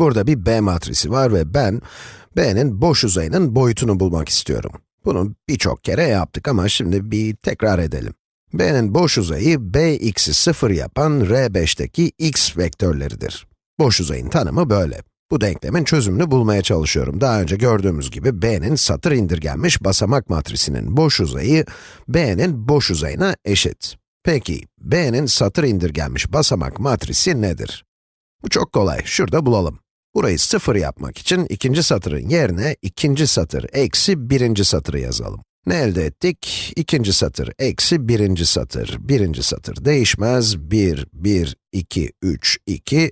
Burada bir B matrisi var ve ben, B'nin boş uzayının boyutunu bulmak istiyorum. Bunu birçok kere yaptık ama şimdi bir tekrar edelim. B'nin boş uzayı, Bx'i 0 yapan R5'teki x vektörleridir. Boş uzayın tanımı böyle. Bu denklemin çözümünü bulmaya çalışıyorum. Daha önce gördüğümüz gibi B'nin satır indirgenmiş basamak matrisinin boş uzayı, B'nin boş uzayına eşit. Peki, B'nin satır indirgenmiş basamak matrisi nedir? Bu çok kolay, şurada bulalım. Burayı sıfır yapmak için ikinci satırın yerine ikinci satır eksi birinci satırı yazalım. Ne elde ettik? İkinci satır eksi birinci satır. Birinci satır değişmez. 1, 1, 2, 3, 2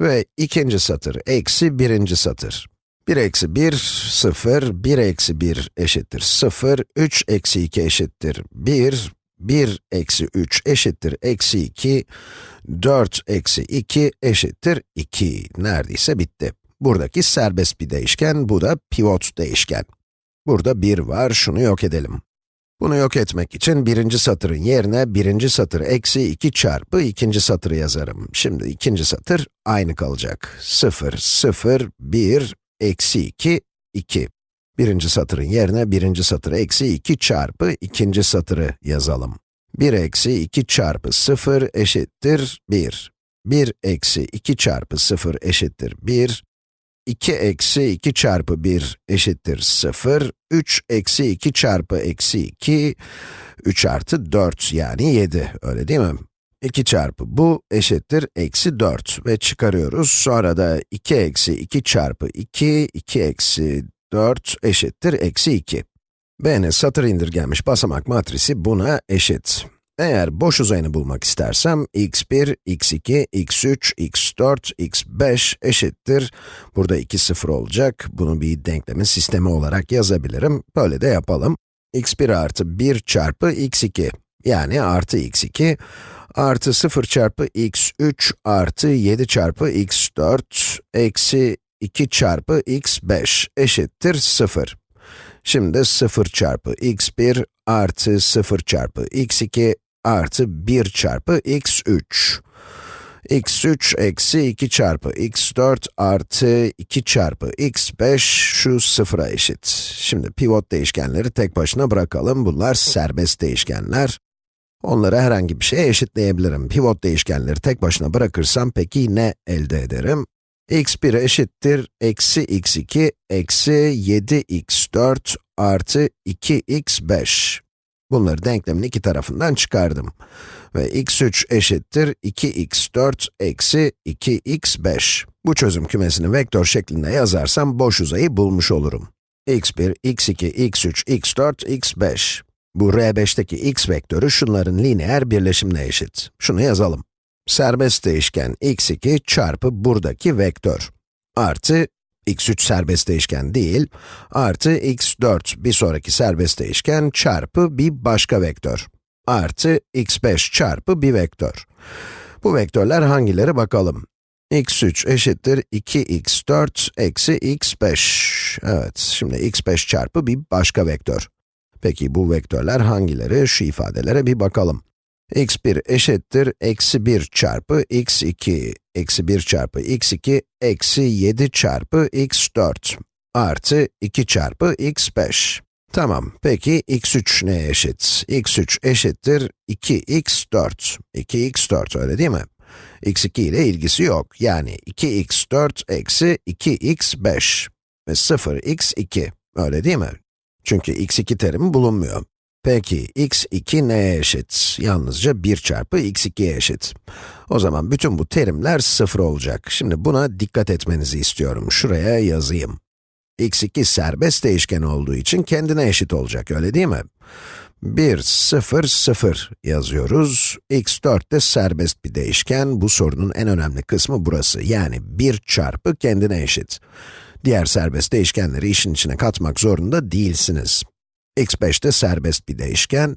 ve ikinci satır eksi birinci satır. 1 eksi 1, 0, 1 eksi 1 eşittir 0, 3 eksi 2 eşittir 1, 1 eksi 3 eşittir eksi 2, 4 eksi 2 eşittir 2. Neredeyse bitti. Buradaki serbest bir değişken, bu da pivot değişken. Burada 1 var, şunu yok edelim. Bunu yok etmek için birinci satırın yerine birinci satır eksi 2 çarpı ikinci satırı yazarım. Şimdi ikinci satır aynı kalacak. 0, 0, 1, eksi 2, 2. Birinci satırın yerine birinci satır eksi 2 çarpı ikinci satırı yazalım. 1 eksi 2 çarpı 0 eşittir 1. 1 eksi 2 çarpı 0 eşittir 1. 2 eksi 2 çarpı 1 eşittir 0. 3 eksi 2 çarpı eksi 2, 3 artı 4 yani 7, öyle değil mi? 2 çarpı bu eşittir eksi 4 ve çıkarıyoruz. Sonra da 2 eksi 2 çarpı 2, 2 eksi 4 eşittir eksi 2. B'nin satır indirgenmiş basamak matrisi buna eşit. Eğer boş uzayını bulmak istersem, x1, x2, x3, x4, x5 eşittir. Burada 2 sıfır olacak. Bunu bir denklemin sistemi olarak yazabilirim. Böyle de yapalım. x1 artı 1 çarpı x2, yani artı x2, artı 0 çarpı x3 artı 7 çarpı x4, eksi 2 çarpı x5 eşittir 0. Şimdi 0 çarpı x1 artı 0 çarpı x2 artı 1 çarpı x3. x3 eksi 2 çarpı x4 artı 2 çarpı x5 şu sıfıra eşit. Şimdi pivot değişkenleri tek başına bırakalım. Bunlar serbest değişkenler. Onları herhangi bir şeye eşitleyebilirim. Pivot değişkenleri tek başına bırakırsam peki ne elde ederim? X1 eşittir eksi x2 eksi 7x4 artı 2x5. Bunları denklemin iki tarafından çıkardım. Ve x3 eşittir 2x4 eksi 2x5. Bu çözüm kümesini vektör şeklinde yazarsam boş uzayı bulmuş olurum. x1, x2, x3, x4, x5. Bu R5'teki x vektörü şunların lineer birleşimine eşit. Şunu yazalım. Serbest değişken x2 çarpı buradaki vektör. Artı x3 serbest değişken değil, artı x4 bir sonraki serbest değişken çarpı bir başka vektör. Artı x5 çarpı bir vektör. Bu vektörler hangileri bakalım. x3 eşittir 2x4 eksi x5. Evet, şimdi x5 çarpı bir başka vektör. Peki bu vektörler hangileri? Şu ifadelere bir bakalım x1 eşittir eksi 1 çarpı x2, eksi 1 çarpı x2, eksi 7 çarpı x4, artı 2 çarpı x5. Tamam, peki x3 neye eşit? x3 eşittir 2x4. 2x4 öyle değil mi? x2 ile ilgisi yok. Yani 2x4 eksi 2x5 ve 0x2. Öyle değil mi? Çünkü x2 terimi bulunmuyor. Peki, x2 neye eşit? Yalnızca 1 çarpı x2'ye eşit. O zaman bütün bu terimler 0 olacak. Şimdi buna dikkat etmenizi istiyorum. Şuraya yazayım. x2 serbest değişken olduğu için kendine eşit olacak, öyle değil mi? 1, 0, 0 yazıyoruz. x4 de serbest bir değişken. Bu sorunun en önemli kısmı burası. Yani 1 çarpı kendine eşit. Diğer serbest değişkenleri işin içine katmak zorunda değilsiniz x5 de serbest bir değişken,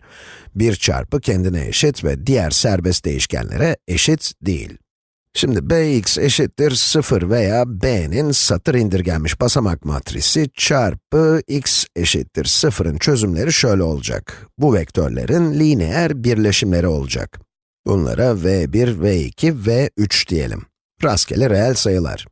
1 çarpı kendine eşit ve diğer serbest değişkenlere eşit değil. Şimdi bx eşittir 0 veya b'nin satır indirgenmiş basamak matrisi çarpı x eşittir 0'ın çözümleri şöyle olacak. Bu vektörlerin lineer birleşimleri olacak. Bunlara v1, v2, v3 diyelim. Rastgele reel sayılar.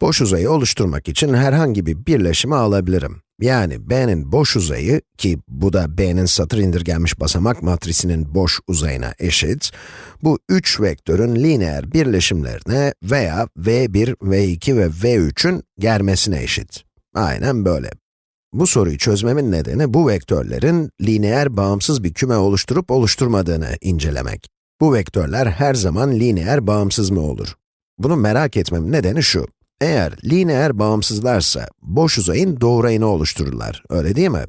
Boş uzayı oluşturmak için herhangi bir birleşimi alabilirim. Yani b'nin boş uzayı, ki bu da b'nin satır indirgenmiş basamak matrisinin boş uzayına eşit, bu üç vektörün lineer birleşimlerine veya v1, v2 ve v3'ün germesine eşit. Aynen böyle. Bu soruyu çözmemin nedeni bu vektörlerin lineer bağımsız bir küme oluşturup oluşturmadığını incelemek. Bu vektörler her zaman lineer bağımsız mı olur? Bunu merak etmemin nedeni şu. Eğer lineer bağımsızlarsa, boş uzayın doğrayını oluştururlar, öyle değil mi?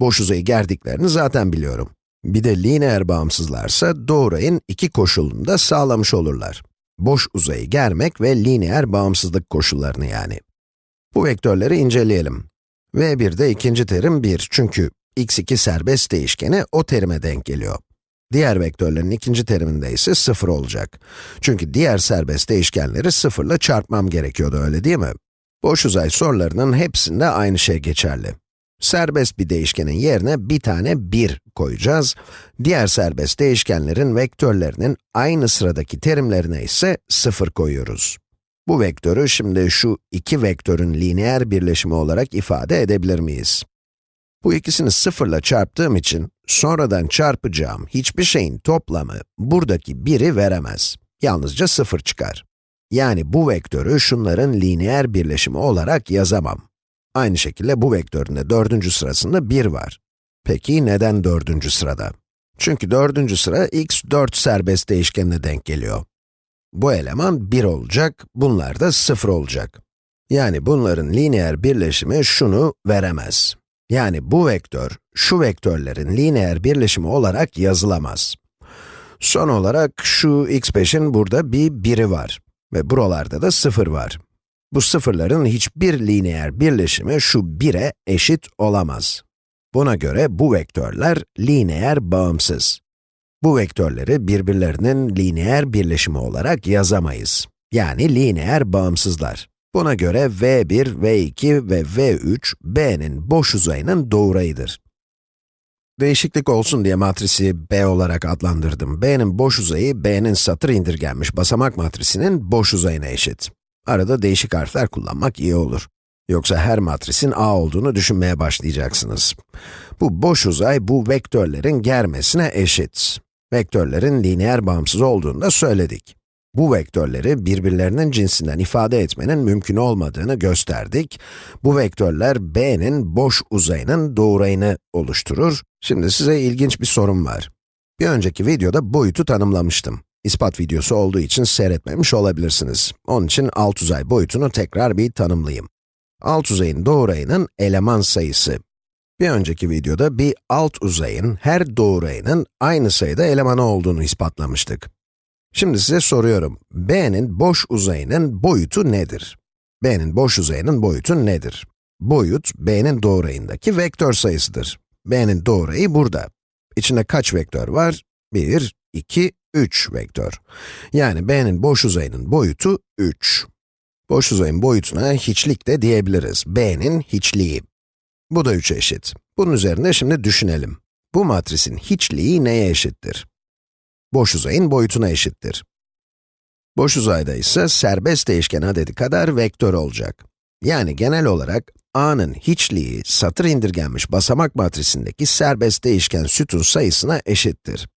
Boş uzayı gerdiklerini zaten biliyorum. Bir de lineer bağımsızlarsa, doğrayın iki koşulunu da sağlamış olurlar. Boş uzayı germek ve lineer bağımsızlık koşullarını yani. Bu vektörleri inceleyelim. v1'de ikinci terim 1 çünkü x2 serbest değişkeni o terime denk geliyor. Diğer vektörlerin ikinci teriminde ise 0 olacak. Çünkü diğer serbest değişkenleri 0 ile çarpmam gerekiyordu, öyle değil mi? Boş uzay sorularının hepsinde aynı şey geçerli. Serbest bir değişkenin yerine bir tane 1 koyacağız. Diğer serbest değişkenlerin vektörlerinin aynı sıradaki terimlerine ise 0 koyuyoruz. Bu vektörü şimdi şu iki vektörün lineer birleşimi olarak ifade edebilir miyiz? Bu ikisini sıfırla çarptığım için, sonradan çarpacağım hiçbir şeyin toplamı buradaki biri veremez. Yalnızca sıfır çıkar. Yani bu vektörü şunların lineer birleşimi olarak yazamam. Aynı şekilde bu vektörün de dördüncü sırasında 1 var. Peki neden dördüncü sırada? Çünkü dördüncü sıra x 4 serbest değişkenine denk geliyor. Bu eleman 1 olacak, bunlar da 0 olacak. Yani bunların lineer birleşimi şunu veremez. Yani bu vektör, şu vektörlerin lineer birleşimi olarak yazılamaz. Son olarak şu x5'in burada bir biri var ve buralarda da 0 var. Bu sıfırların hiçbir lineer birleşimi şu 1'e eşit olamaz. Buna göre bu vektörler lineer bağımsız. Bu vektörleri birbirlerinin lineer birleşimi olarak yazamayız. Yani lineer bağımsızlar. Buna göre v1, v2 ve v3, b'nin boş uzayının doğrayıdır. Değişiklik olsun diye matrisi b olarak adlandırdım. b'nin boş uzayı, b'nin satır indirgenmiş basamak matrisinin boş uzayına eşit. Arada değişik harfler kullanmak iyi olur. Yoksa her matrisin a olduğunu düşünmeye başlayacaksınız. Bu boş uzay, bu vektörlerin germesine eşit. Vektörlerin lineer bağımsız olduğunu da söyledik. Bu vektörleri birbirlerinin cinsinden ifade etmenin mümkün olmadığını gösterdik. Bu vektörler b'nin boş uzayının doğrayını oluşturur. Şimdi size ilginç bir sorum var. Bir önceki videoda boyutu tanımlamıştım. İspat videosu olduğu için seyretmemiş olabilirsiniz. Onun için alt uzay boyutunu tekrar bir tanımlayayım. Alt uzayın doğrayının eleman sayısı. Bir önceki videoda bir alt uzayın her doğrayının aynı sayıda elemanı olduğunu ispatlamıştık. Şimdi size soruyorum, b'nin boş uzayının boyutu nedir? b'nin boş uzayının boyutu nedir? Boyut, b'nin doğrayındaki vektör sayısıdır. b'nin doğrayı burada. İçinde kaç vektör var? 1, 2, 3 vektör. Yani b'nin boş uzayının boyutu 3. Boş uzayın boyutuna hiçlik de diyebiliriz. b'nin hiçliği. Bu da 3'e eşit. Bunun üzerinde şimdi düşünelim. Bu matrisin hiçliği neye eşittir? Boş uzayın boyutuna eşittir. Boş uzayda ise serbest değişken adedi kadar vektör olacak. Yani genel olarak a'nın hiçliği satır indirgenmiş basamak matrisindeki serbest değişken sütun sayısına eşittir.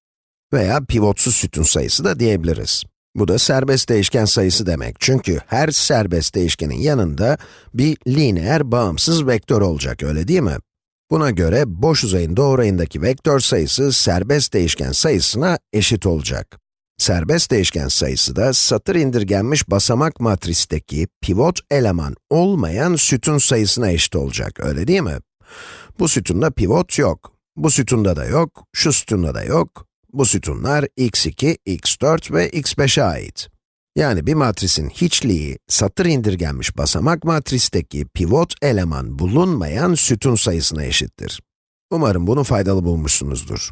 Veya pivotsuz sütun sayısı da diyebiliriz. Bu da serbest değişken sayısı demek. Çünkü her serbest değişkenin yanında bir lineer bağımsız vektör olacak, öyle değil mi? Buna göre boş uzayın doğrayındaki vektör sayısı serbest değişken sayısına eşit olacak. Serbest değişken sayısı da satır indirgenmiş basamak matristeki pivot eleman olmayan sütun sayısına eşit olacak, öyle değil mi? Bu sütunda pivot yok, bu sütunda da yok, şu sütunda da yok. Bu sütunlar x2, x4 ve x5'e ait. Yani bir matrisin hiçliği, satır indirgenmiş basamak matristeki pivot eleman bulunmayan sütun sayısına eşittir. Umarım bunu faydalı bulmuşsunuzdur.